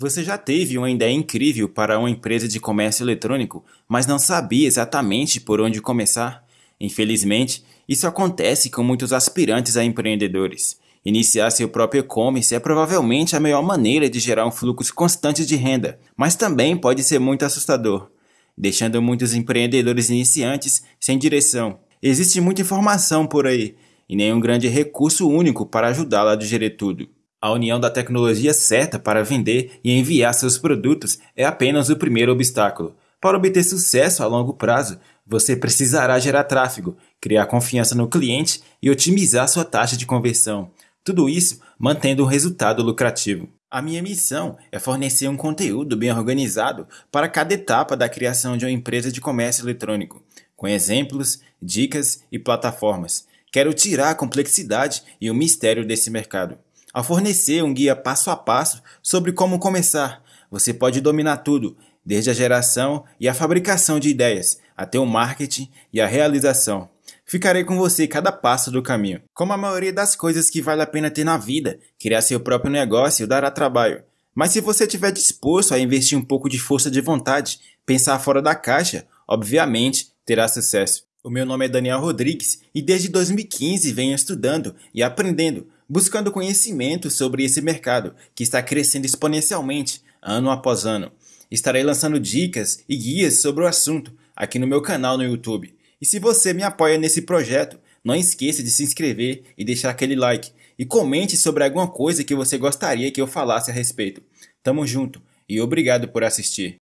Você já teve uma ideia incrível para uma empresa de comércio eletrônico, mas não sabia exatamente por onde começar? Infelizmente, isso acontece com muitos aspirantes a empreendedores. Iniciar seu próprio e-commerce é provavelmente a melhor maneira de gerar um fluxo constante de renda, mas também pode ser muito assustador, deixando muitos empreendedores iniciantes sem direção. Existe muita informação por aí e nenhum grande recurso único para ajudá-la a digerir tudo. A união da tecnologia certa para vender e enviar seus produtos é apenas o primeiro obstáculo. Para obter sucesso a longo prazo, você precisará gerar tráfego, criar confiança no cliente e otimizar sua taxa de conversão. Tudo isso mantendo um resultado lucrativo. A minha missão é fornecer um conteúdo bem organizado para cada etapa da criação de uma empresa de comércio eletrônico, com exemplos, dicas e plataformas. Quero tirar a complexidade e o mistério desse mercado. Ao fornecer um guia passo a passo sobre como começar, você pode dominar tudo, desde a geração e a fabricação de ideias, até o marketing e a realização. Ficarei com você cada passo do caminho. Como a maioria das coisas que vale a pena ter na vida, criar seu próprio negócio dará trabalho. Mas se você estiver disposto a investir um pouco de força de vontade, pensar fora da caixa, obviamente terá sucesso. O meu nome é Daniel Rodrigues e desde 2015 venho estudando e aprendendo buscando conhecimento sobre esse mercado que está crescendo exponencialmente ano após ano. Estarei lançando dicas e guias sobre o assunto aqui no meu canal no YouTube. E se você me apoia nesse projeto, não esqueça de se inscrever e deixar aquele like. E comente sobre alguma coisa que você gostaria que eu falasse a respeito. Tamo junto e obrigado por assistir.